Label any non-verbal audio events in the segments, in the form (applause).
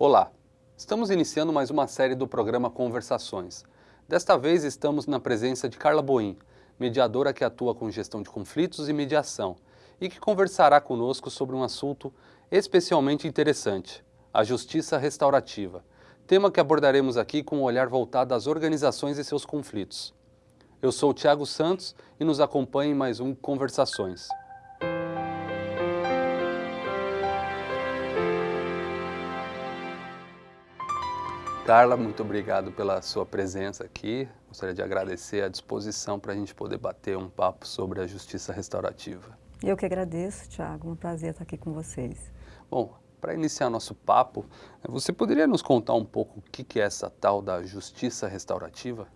Olá, estamos iniciando mais uma série do programa Conversações. Desta vez estamos na presença de Carla Boim, mediadora que atua com gestão de conflitos e mediação, e que conversará conosco sobre um assunto especialmente interessante, a justiça restaurativa, tema que abordaremos aqui com um olhar voltado às organizações e seus conflitos. Eu sou Tiago Santos e nos acompanhe em mais um Conversações. Carla, muito obrigado pela sua presença aqui. Gostaria de agradecer a disposição para a gente poder bater um papo sobre a justiça restaurativa. Eu que agradeço, Tiago. Um prazer estar aqui com vocês. Bom, para iniciar nosso papo, você poderia nos contar um pouco o que é essa tal da justiça restaurativa?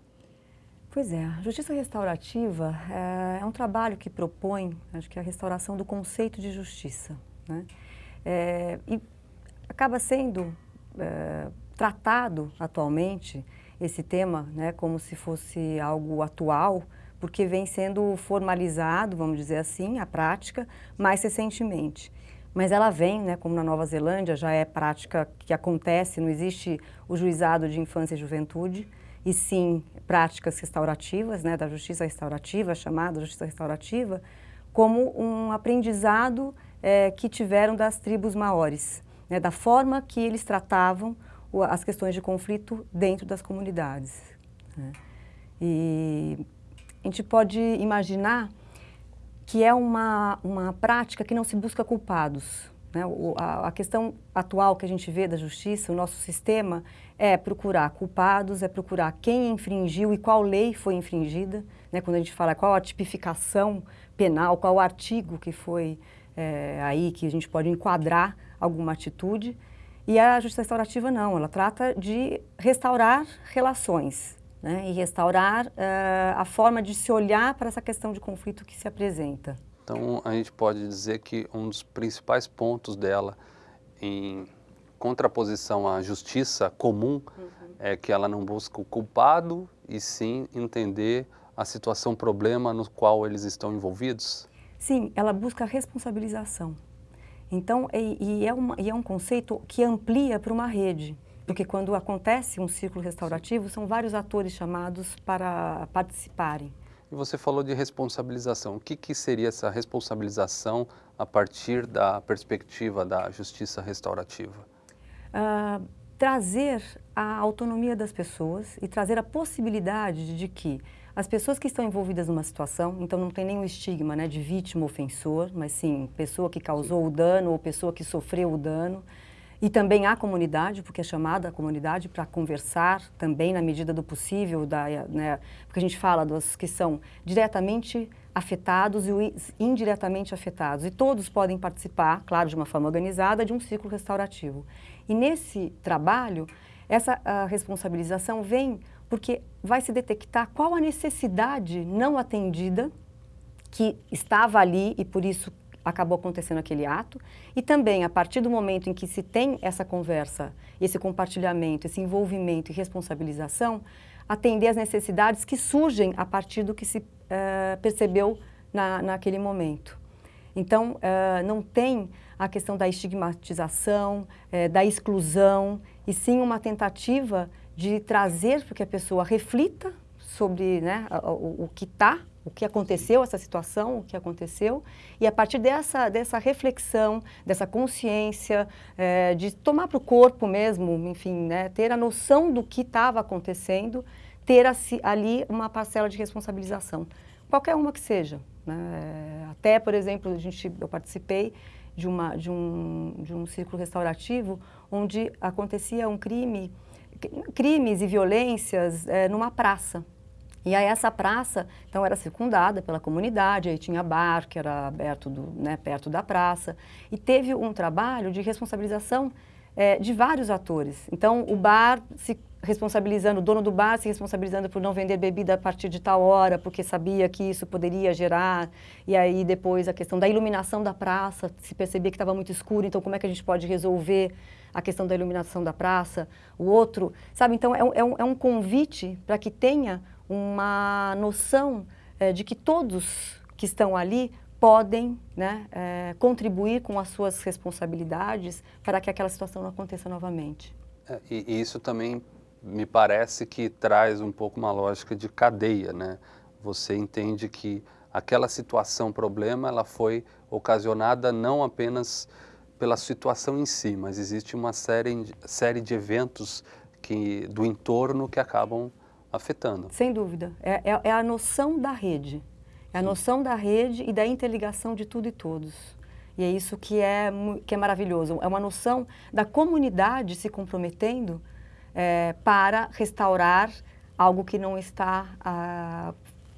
Pois é, a justiça restaurativa é, é, um trabalho que propõe, acho que a restauração do conceito de justiça, né? É, e acaba sendo é, tratado atualmente esse tema, né, como se fosse algo atual, porque vem sendo formalizado, vamos dizer assim, a prática, mais recentemente. Mas ela vem, né, como na Nova Zelândia, já é prática que acontece, não existe o juizado de infância e juventude, e sim práticas restaurativas, né, da justiça restaurativa, chamada justiça restaurativa, como um aprendizado é, que tiveram das tribos maores, né, da forma que eles tratavam as questões de conflito dentro das comunidades. Né. E a gente pode imaginar que é uma, uma prática que não se busca culpados, né? O, a, a, questão atual que a gente vê da justiça, o nosso sistema, é procurar culpados, é procurar quem infringiu e qual lei foi infringida. Né? Quando a gente fala qual a tipificação penal, qual o artigo que foi é, aí que a gente pode enquadrar alguma atitude. E a justiça restaurativa não, ela trata de restaurar relações né? e restaurar uh, a forma de se olhar para essa questão de conflito que se apresenta. Então, a gente pode dizer que um dos principais pontos dela em contraposição à justiça comum uhum. é que ela não busca o culpado e sim entender a situação problema no qual eles estão envolvidos? Sim, ela busca responsabilização. Então, e, e, é, uma, e é um conceito que amplia para uma rede, porque quando acontece um ciclo restaurativo, são vários atores chamados para participarem. E você falou de responsabilização. O que, que seria essa responsabilização a partir da perspectiva da justiça restaurativa? Uh, trazer a autonomia das pessoas e trazer a possibilidade de que as pessoas que estão envolvidas numa situação, então não tem nenhum estigma né, de vítima ofensor, mas sim pessoa que causou o dano ou pessoa que sofreu o dano, e também a comunidade, porque é chamada a comunidade para conversar também na medida do possível, da, né, porque a gente fala dos que são diretamente afetados e indiretamente afetados. E todos podem participar, claro, de uma forma organizada, de um ciclo restaurativo. E nesse trabalho, essa responsabilização vem porque vai se detectar qual a necessidade não atendida que estava ali e por isso acabou acontecendo aquele ato, e também a partir do momento em que se tem essa conversa, esse compartilhamento, esse envolvimento e responsabilização, atender às necessidades que surgem a partir do que se uh, percebeu na, naquele momento. Então, uh, não tem a questão da estigmatização, uh, da exclusão, e sim uma tentativa de trazer para que a pessoa reflita sobre né, o, o que está o que aconteceu, essa situação, o que aconteceu, e a partir dessa, dessa reflexão, dessa consciência, é, de tomar para o corpo mesmo, enfim, né, ter a noção do que estava acontecendo, ter ali uma parcela de responsabilização, qualquer uma que seja. Né? Até, por exemplo, a gente, eu participei de, uma, de, um, de um círculo restaurativo onde acontecia um crime, crimes e violências é, numa praça. E aí essa praça, então, era circundada pela comunidade, aí tinha bar, que era aberto do, né, perto da praça, e teve um trabalho de responsabilização é, de vários atores. Então, o bar se responsabilizando, o dono do bar se responsabilizando por não vender bebida a partir de tal hora, porque sabia que isso poderia gerar, e aí depois a questão da iluminação da praça, se percebia que estava muito escuro, então como é que a gente pode resolver a questão da iluminação da praça, o outro, sabe? Então, é um, é um, é um convite para que tenha uma noção é, de que todos que estão ali podem né, é, contribuir com as suas responsabilidades para que aquela situação não aconteça novamente. É, e, e, isso também me parece que traz um pouco uma lógica de cadeia, né? Você entende que aquela situação, problema, ela foi ocasionada não apenas pela situação em si, mas existe uma série, série de eventos que, do entorno que acabam afetando. Sem dúvida. É, é, é a noção da rede. É a noção da rede e da interligação de tudo e todos. E é isso que é, que é maravilhoso. É uma noção da comunidade se comprometendo é, para restaurar algo que não está ah,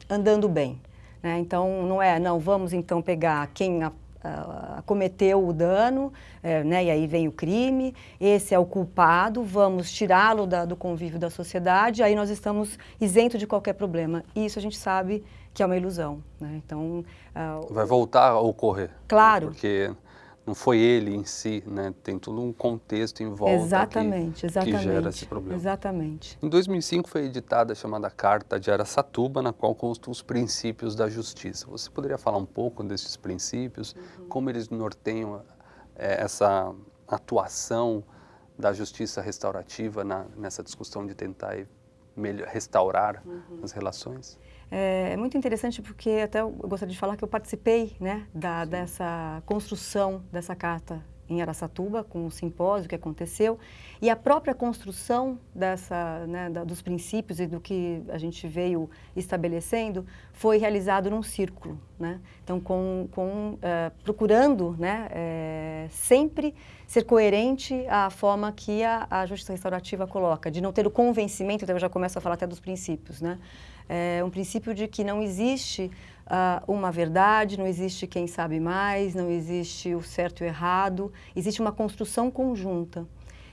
andando bem. Né? Então, não é, não, vamos então pegar quem a, a, cometeu o dano, é, né? e aí vem o crime, esse é o culpado, vamos tirá-lo do convívio da sociedade, aí nós estamos isentos de qualquer problema. E isso a gente sabe que é uma ilusão. Né? Então, uh, Vai voltar a ocorrer. Claro. Porque não foi ele em si, né? Tem todo um contexto em volta exatamente, que, exatamente, que gera esse problema. Exatamente. Em 2005 foi editada a chamada Carta de Aracatuba, na qual constam os princípios da justiça. Você poderia falar um pouco desses princípios, uhum. como eles norteiam é, essa atuação da justiça restaurativa na, nessa discussão de tentar melhor, restaurar uhum. as relações? É, é, muito interessante porque até eu gostaria de falar que eu participei né, da, dessa construção dessa carta em Aracatuba, com o simpósio que aconteceu, e a própria construção dessa, né, da, dos princípios e do que a gente veio estabelecendo foi realizado num círculo. Né? Então, com, com, uh, procurando né, é, sempre ser coerente à forma que a, a justiça restaurativa coloca, de não ter o convencimento, então eu já começo a falar até dos princípios, né? É um princípio de que não existe uh, uma verdade, não existe quem sabe mais, não existe o certo e o errado, existe uma construção conjunta.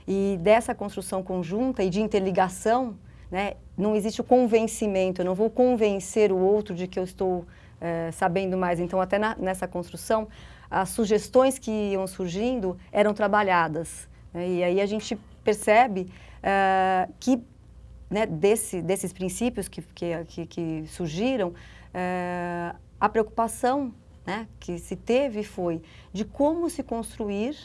E dessa construção conjunta e de interligação, né, não existe o convencimento, eu não vou convencer o outro de que eu estou é, sabendo mais. Então, até na, nessa construção, as sugestões que iam surgindo eram trabalhadas. Né, e aí a gente percebe uh, que né, desse, desses princípios que, que, que surgiram, é, a preocupação né, que se teve foi de como se construir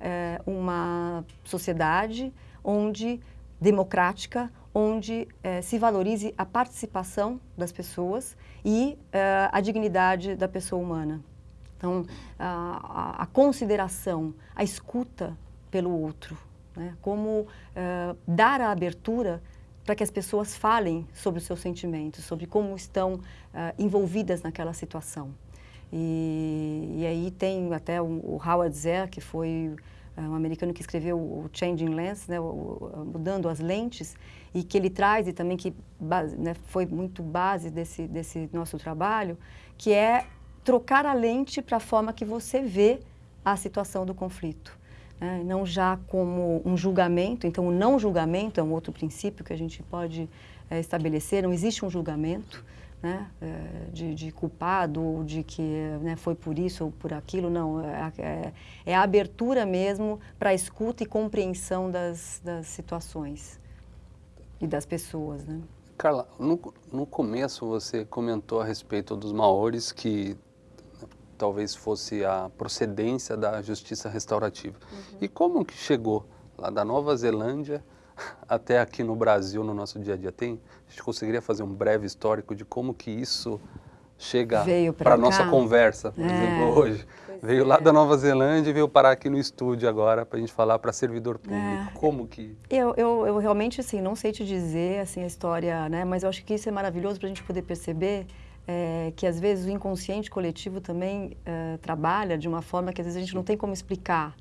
é, uma sociedade onde democrática, onde é, se valorize a participação das pessoas e a dignidade da pessoa humana. Então, a, a, consideração, a escuta pelo outro, né? como dar a abertura para que as pessoas falem sobre os seus sentimentos, sobre como estão uh, envolvidas naquela situação. E, e, aí tem até o, o Howard Zer, que foi uh, um americano que escreveu o Changing Lens, né, o, mudando as lentes, e que ele traz, e também que base, né, foi muito base desse, desse nosso trabalho, que é trocar a lente para a forma que você vê a situação do conflito né, não já como um julgamento, então o não julgamento é um outro princípio que a gente pode é, estabelecer, não existe um julgamento né, é, de, de, culpado ou de que né, foi por isso ou por aquilo, não, é, é, é a abertura mesmo para escuta e compreensão das, das situações e das pessoas. Né. Carla, no, no começo você comentou a respeito dos maores que talvez fosse a procedência da justiça restaurativa. Uhum. E como que chegou lá da Nova Zelândia (laughs) até aqui no Brasil, no nosso dia a dia? Tem, a gente conseguiria fazer um breve histórico de como que isso chega para a nossa conversa, por é. exemplo, hoje. Pois veio é. lá da Nova Zelândia e veio parar aqui no estúdio agora para a gente falar para servidor público. É. Como que... Eu, eu, eu realmente, assim, não sei te dizer assim, a história, né? mas eu acho que isso é maravilhoso para a gente poder perceber é, que às vezes o inconsciente coletivo também é, trabalha de uma forma que às vezes a gente não tem como explicar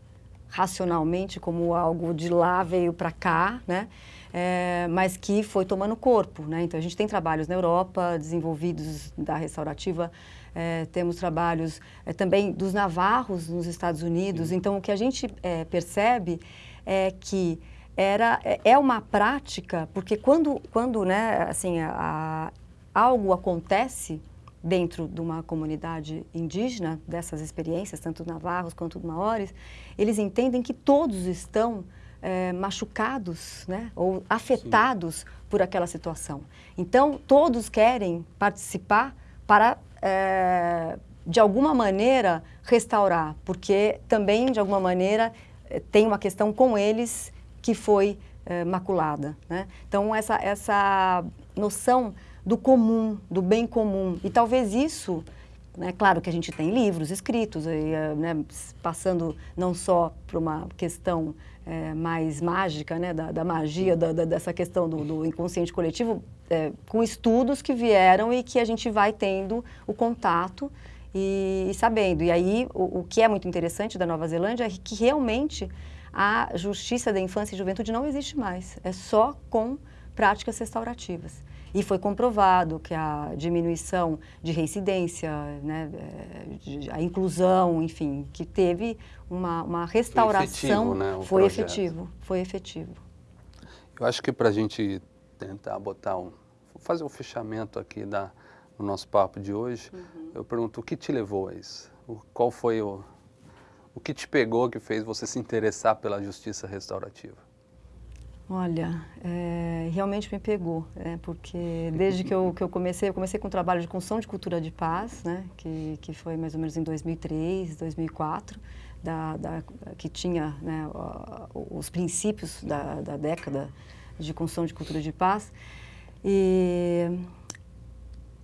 racionalmente como algo de lá veio para cá, né? É, mas que foi tomando corpo, né? Então a gente tem trabalhos na Europa desenvolvidos da restaurativa, é, temos trabalhos é, também dos navarros nos Estados Unidos. Então o que a gente é, percebe é que era é, é uma prática porque quando quando né assim a, algo acontece dentro de uma comunidade indígena, dessas experiências, tanto navarros quanto maores, eles entendem que todos estão é, machucados né, ou afetados Sim. por aquela situação. Então, todos querem participar para é, de alguma maneira, restaurar, porque também, de alguma maneira, eh, tem uma questão com eles que foi é, maculada. Né? Então, essa, essa noção do comum, do bem comum, e talvez isso, né, claro que a gente tem livros escritos, e, né, passando não só para uma questão é, mais mágica, né, da, da magia, da, da, dessa questão do, do inconsciente coletivo, é, com estudos que vieram e que a gente vai tendo o contato e, e sabendo. E aí, o, o, que é muito interessante da Nova Zelândia é que realmente a justiça da infância e juventude não existe mais. É só com práticas restaurativas. E foi comprovado que a diminuição de reincidência, né, de, a inclusão, enfim, que teve uma, uma restauração. Foi efetivo, né, foi efetivo, foi efetivo. Eu acho que para a gente tentar botar um, fazer um fechamento aqui da, no nosso papo de hoje, uhum. eu pergunto o que te levou a isso? O, qual foi o, o que te pegou que fez você se interessar pela justiça restaurativa? Olha, é, realmente me pegou, né, porque desde que eu, que eu comecei, eu comecei com um trabalho de construção de cultura de paz, né, que, que foi mais ou menos em 2003, 2004, da, da, que tinha né, os princípios da, da década de construção de cultura de paz. E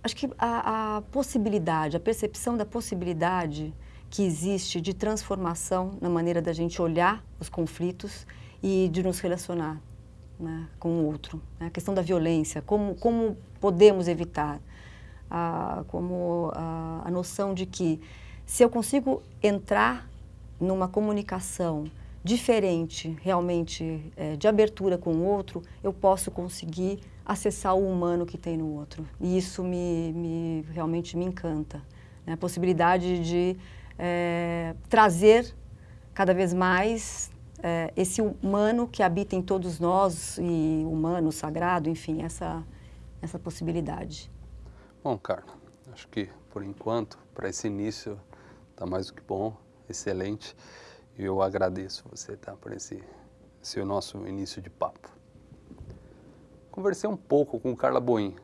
acho que a, a possibilidade, a percepção da possibilidade que existe de transformação na maneira da gente olhar os conflitos e de nos relacionar né, com o outro. Né? A questão da violência, como, como podemos evitar, ah, como ah, a noção de que se eu consigo entrar numa comunicação diferente, realmente é, de abertura com o outro, eu posso conseguir acessar o humano que tem no outro. E isso me, me realmente me encanta. Né? A possibilidade de é, trazer cada vez mais é, esse humano que habita em todos nós, e humano, sagrado, enfim, essa, essa possibilidade. Bom, Carla, acho que por enquanto, para esse início, está mais do que bom, excelente. E eu agradeço você tá, por esse, esse nosso início de papo. Conversei um pouco com Carla Boim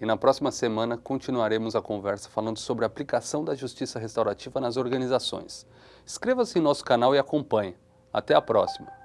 e na próxima semana continuaremos a conversa falando sobre a aplicação da justiça restaurativa nas organizações. Inscreva-se em nosso canal e acompanhe. Até a próxima!